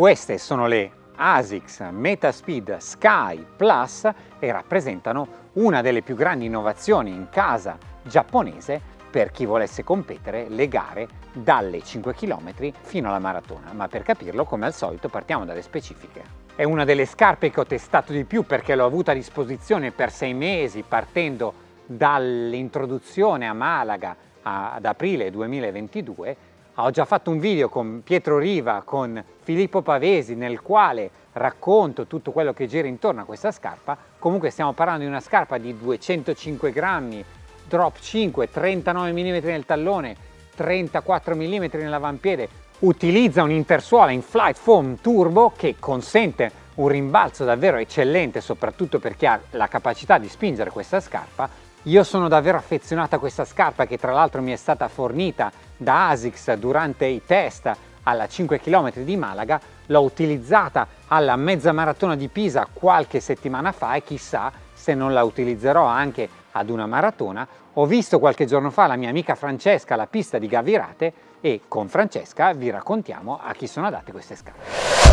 Queste sono le ASICS Metaspeed Sky Plus e rappresentano una delle più grandi innovazioni in casa giapponese per chi volesse competere le gare dalle 5 km fino alla maratona, ma per capirlo come al solito partiamo dalle specifiche. È una delle scarpe che ho testato di più perché l'ho avuta a disposizione per sei mesi partendo dall'introduzione a Malaga ad aprile 2022 ho già fatto un video con Pietro Riva, con Filippo Pavesi, nel quale racconto tutto quello che gira intorno a questa scarpa. Comunque stiamo parlando di una scarpa di 205 grammi, drop 5, 39 mm nel tallone, 34 mm nell'avampiede. Utilizza un'intersuola in Flight Foam Turbo che consente un rimbalzo davvero eccellente, soprattutto per chi ha la capacità di spingere questa scarpa. Io sono davvero affezionato a questa scarpa che tra l'altro mi è stata fornita da ASICS durante i test alla 5 km di Malaga, l'ho utilizzata alla mezza maratona di Pisa qualche settimana fa e chissà se non la utilizzerò anche ad una maratona. Ho visto qualche giorno fa la mia amica Francesca alla pista di Gavirate e con Francesca vi raccontiamo a chi sono adatte queste scarpe.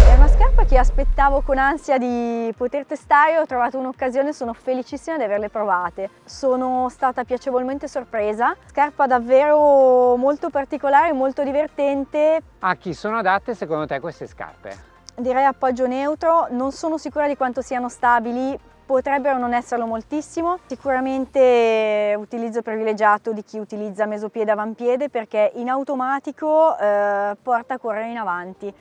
È una scarpa che aspettavo con ansia di poter testare, ho trovato un'occasione, sono felicissima di averle provate. Sono stata piacevolmente sorpresa, scarpa davvero molto particolare, molto divertente. A chi sono adatte secondo te queste scarpe? Direi appoggio neutro, non sono sicura di quanto siano stabili, potrebbero non esserlo moltissimo, sicuramente utilizzo privilegiato di chi utilizza mesopiede avampiede perché in automatico eh, porta a correre in avanti.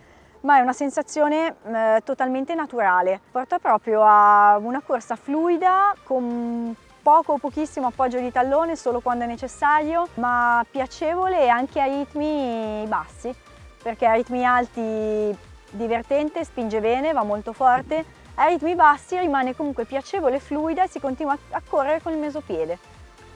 Ma è una sensazione eh, totalmente naturale, porta proprio a una corsa fluida con poco o pochissimo appoggio di tallone solo quando è necessario, ma piacevole anche a ritmi bassi, perché a ritmi alti divertente, spinge bene, va molto forte, a ritmi bassi rimane comunque piacevole, fluida e si continua a correre con il mesopiede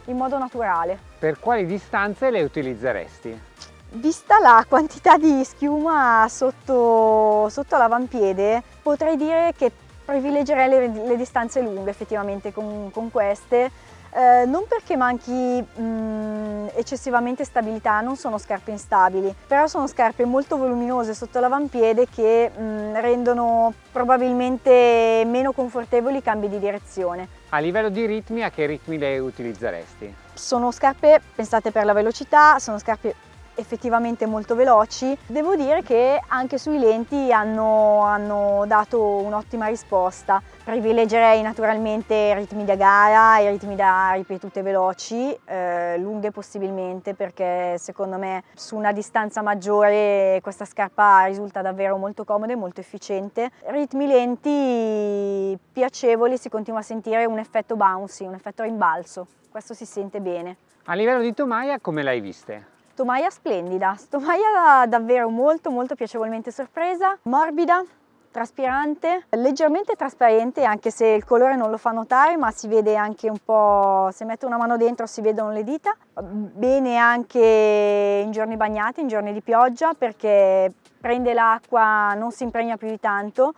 in modo naturale. Per quali distanze le utilizzeresti? Vista la quantità di schiuma sotto, sotto l'avampiede, potrei dire che privilegierei le, le, distanze lunghe effettivamente con, con queste, eh, non perché manchi mh, mm, eccessivamente stabilità, non sono scarpe instabili, però sono scarpe molto voluminose sotto l'avampiede che mh, mm, rendono probabilmente meno confortevoli i cambi di direzione. A livello di ritmi, a che ritmi le utilizzeresti? Sono scarpe pensate per la velocità, sono scarpe effettivamente molto veloci. Devo dire che anche sui lenti hanno, hanno dato un'ottima risposta. Privilegerei naturalmente ritmi da gara, i ritmi da ripetute veloci, eh, lunghe possibilmente perché secondo me su una distanza maggiore questa scarpa risulta davvero molto comoda e molto efficiente. Ritmi lenti piacevoli, si continua a sentire un effetto bouncy, un effetto rimbalzo, questo si sente bene. A livello di tomaia come l'hai viste? Tomaia splendida, tomaia davvero molto molto piacevolmente sorpresa, morbida, traspirante, leggermente trasparente anche se il colore non lo fa notare ma si vede anche un po', se metto una mano dentro si vedono le dita, bene anche in giorni bagnati, in giorni di pioggia perché prende l'acqua, non si impregna più di tanto,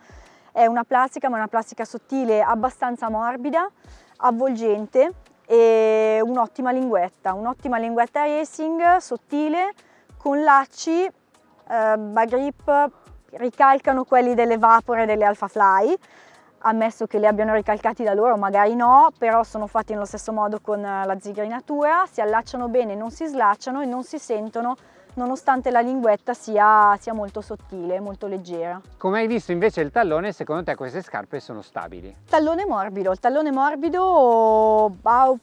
è una plastica ma una plastica sottile abbastanza morbida, avvolgente e un'ottima linguetta, un'ottima linguetta racing sottile con lacci, eh, grip ricalcano quelli delle Vapore e delle Alpha Fly, ammesso che li abbiano ricalcati da loro, magari no, però sono fatti nello stesso modo con la zigrinatura, si allacciano bene, non si slacciano e non si sentono nonostante la linguetta sia, sia, molto sottile, molto leggera. Come hai visto invece il tallone, secondo te queste scarpe sono stabili? Tallone morbido, il tallone morbido ha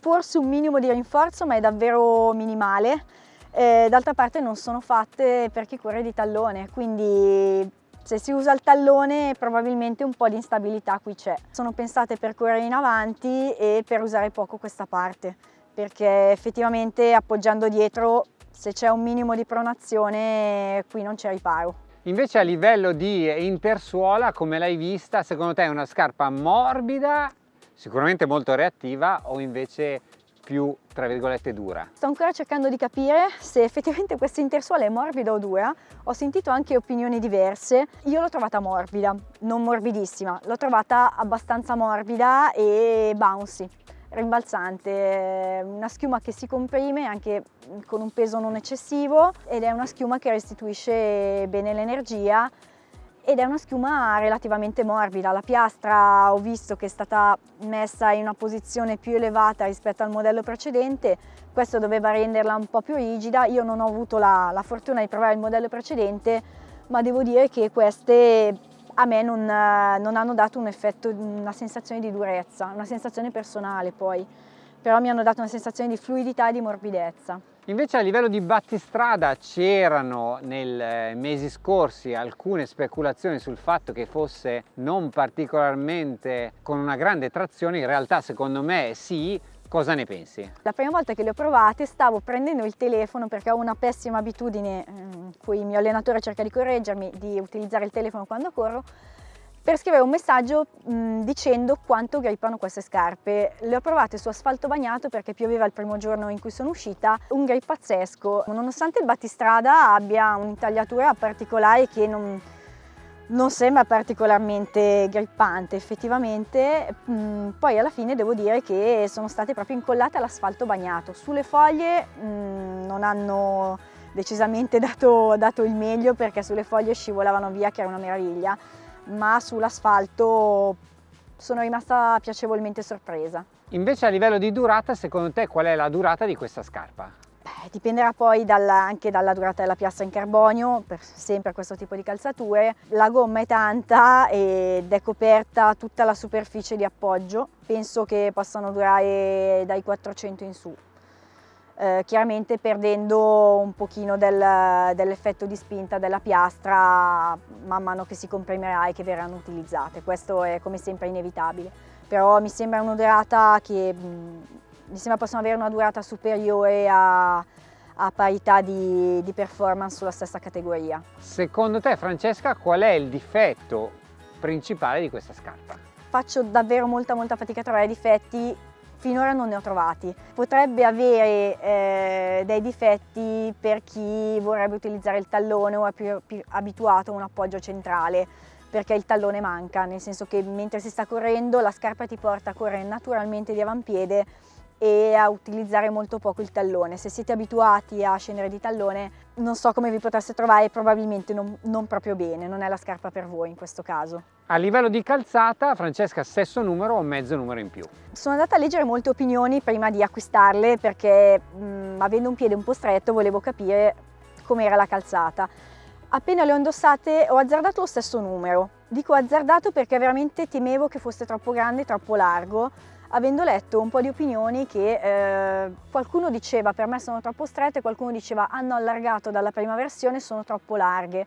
forse un minimo di rinforzo ma è davvero minimale, eh, d'altra parte non sono fatte per chi corre di tallone, quindi se si usa il tallone probabilmente un po' di instabilità qui c'è. Sono pensate per correre in avanti e per usare poco questa parte perché effettivamente appoggiando dietro se c'è un minimo di pronazione qui non c'è riparo. Invece a livello di intersuola, come l'hai vista, secondo te è una scarpa morbida, sicuramente molto reattiva o invece più tra virgolette dura? Sto ancora cercando di capire se effettivamente questa intersuola è morbida o dura, ho sentito anche opinioni diverse, io l'ho trovata morbida, non morbidissima, l'ho trovata abbastanza morbida e bouncy rimbalzante, una schiuma che si comprime anche con un peso non eccessivo ed è una schiuma che restituisce bene l'energia ed è una schiuma relativamente morbida. La piastra ho visto che è stata messa in una posizione più elevata rispetto al modello precedente, questo doveva renderla un po' più rigida, io non ho avuto la, la fortuna di provare il modello precedente, ma devo dire che queste a me non, non hanno dato un effetto, una sensazione di durezza, una sensazione personale poi, però mi hanno dato una sensazione di fluidità e di morbidezza. Invece a livello di battistrada c'erano nei eh, mesi scorsi alcune speculazioni sul fatto che fosse non particolarmente con una grande trazione, in realtà secondo me sì, Cosa ne pensi? La prima volta che le ho provate stavo prendendo il telefono perché ho una pessima abitudine, in eh, cui il mio allenatore cerca di correggermi, di utilizzare il telefono quando corro, per scrivere un messaggio mh, dicendo quanto grippano queste scarpe. Le ho provate su asfalto bagnato perché pioveva il primo giorno in cui sono uscita, un grip pazzesco. Nonostante il battistrada abbia un'intagliatura particolare che non, non sembra particolarmente grippante effettivamente, mh, poi alla fine devo dire che sono state proprio incollate all'asfalto bagnato. Sulle foglie mh, non hanno decisamente dato, dato il meglio perché sulle foglie scivolavano via che era una meraviglia ma sull'asfalto sono rimasta piacevolmente sorpresa. Invece a livello di durata, secondo te qual è la durata di questa scarpa? Beh, dipenderà poi dalla, anche dalla durata della piastra in carbonio, per sempre questo tipo di calzature. La gomma è tanta ed è coperta tutta la superficie di appoggio, penso che possano durare dai 400 in su eh, chiaramente perdendo un pochino del, dell'effetto di spinta della piastra man mano che si comprimerà e che verranno utilizzate. Questo è come sempre inevitabile, però mi sembra una durata che mi sembra possono avere una durata superiore a, a parità di, di performance sulla stessa categoria. Secondo te Francesca qual è il difetto principale di questa scarpa? Faccio davvero molta molta fatica a trovare difetti finora non ne ho trovati. Potrebbe avere eh, dei difetti per chi vorrebbe utilizzare il tallone o è più, più abituato a un appoggio centrale perché il tallone manca, nel senso che mentre si sta correndo la scarpa ti porta a correre naturalmente di avampiede e a utilizzare molto poco il tallone. Se siete abituati a scendere di tallone non so come vi potreste trovare, probabilmente non, non, proprio bene, non è la scarpa per voi in questo caso. A livello di calzata, Francesca, stesso numero o mezzo numero in più? Sono andata a leggere molte opinioni prima di acquistarle perché mh, avendo un piede un po' stretto volevo capire com'era la calzata. Appena le ho indossate ho azzardato lo stesso numero. Dico azzardato perché veramente temevo che fosse troppo grande troppo largo avendo letto un po' di opinioni che eh, qualcuno diceva per me sono troppo strette, qualcuno diceva hanno allargato dalla prima versione, sono troppo larghe.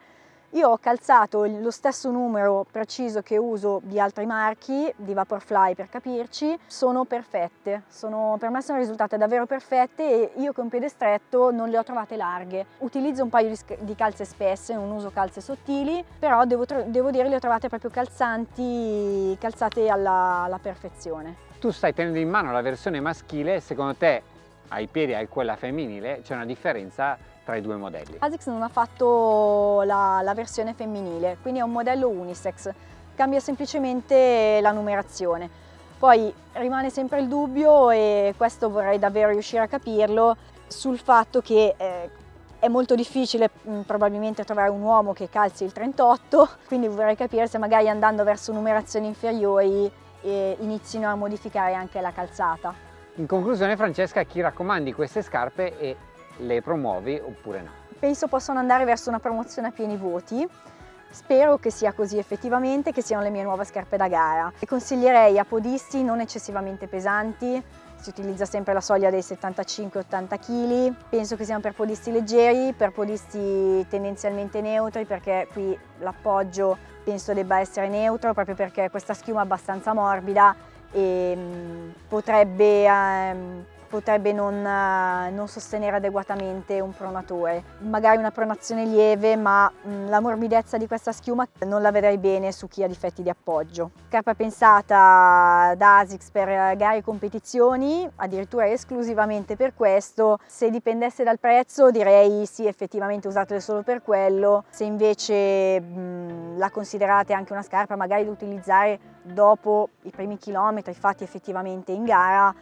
Io ho calzato lo stesso numero preciso che uso di altri marchi, di Vaporfly per capirci, sono perfette, sono, per me sono risultate davvero perfette e io con piede stretto non le ho trovate larghe. Utilizzo un paio di, calze spesse, non uso calze sottili, però devo, devo dire le ho trovate proprio calzanti, calzate alla, alla perfezione tu stai tenendo in mano la versione maschile, secondo te ai piedi hai quella femminile, c'è una differenza tra i due modelli? ASICS non ha fatto la, la versione femminile, quindi è un modello unisex, cambia semplicemente la numerazione. Poi rimane sempre il dubbio, e questo vorrei davvero riuscire a capirlo, sul fatto che eh, è molto difficile mh, mm, probabilmente trovare un uomo che calzi il 38, quindi vorrei capire se magari andando verso numerazioni inferiori e inizino a modificare anche la calzata. In conclusione Francesca, chi raccomandi queste scarpe e le promuovi oppure no? Penso possano andare verso una promozione a pieni voti. Spero che sia così effettivamente, che siano le mie nuove scarpe da gara. Le consiglierei a podisti non eccessivamente pesanti, si utilizza sempre la soglia dei 75-80 kg, penso che siano per podisti leggeri, per podisti tendenzialmente neutri perché qui l'appoggio penso debba essere neutro proprio perché questa schiuma è abbastanza morbida e mm, potrebbe ehm, potrebbe non, eh, non, sostenere adeguatamente un pronatore. Magari una pronazione lieve, ma mm, la morbidezza di questa schiuma non la vedrei bene su chi ha difetti di appoggio. Scarpa pensata da ASICS per gare e competizioni, addirittura esclusivamente per questo. Se dipendesse dal prezzo direi sì, effettivamente usatele solo per quello. Se invece mh, mm, la considerate anche una scarpa magari da utilizzare dopo i primi chilometri fatti effettivamente in gara,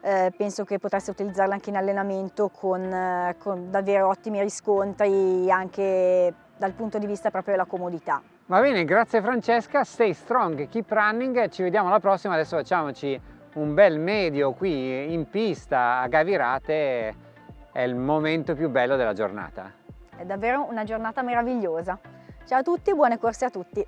eh, penso che potreste utilizzarla anche in allenamento con, eh, con davvero ottimi riscontri anche dal punto di vista proprio della comodità. Va bene, grazie Francesca, stay strong, keep running, ci vediamo alla prossima, adesso facciamoci un bel medio qui in pista a Gavirate, è il momento più bello della giornata. È davvero una giornata meravigliosa. Ciao a tutti, buone corse a tutti!